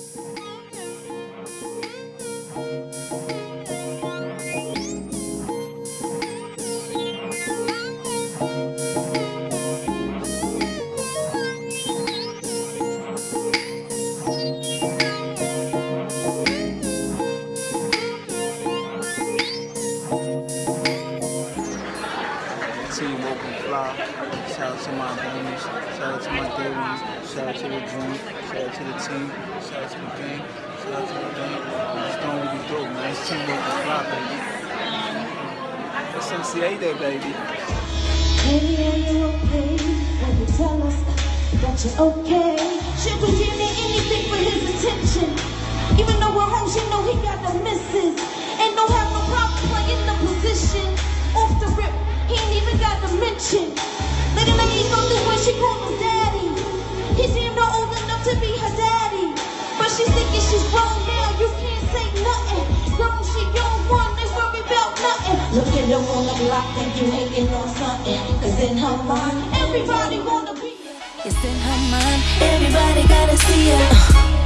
Thank you. Team Open Fly. Shout out to my homies. Shout out to my day. Shout out to the dream. Shout out to the team. Shout out to the gang. Shout out to the gang. Just doing what we do, man. It's Team Open Fly, baby. That's MCA Day, baby. Baby, are you okay? When you tell us that you're okay. The mention. Little lady know this when she called him daddy. He seemed not old enough to be her daddy. But she's thinking she's grown now, you can't say nothing. Grown, she young one, they worry about nothing. Look at her on the block, think you hating on something. Cause in her mind, everybody wanna be It's in her mind. Everybody gotta see her. Girl.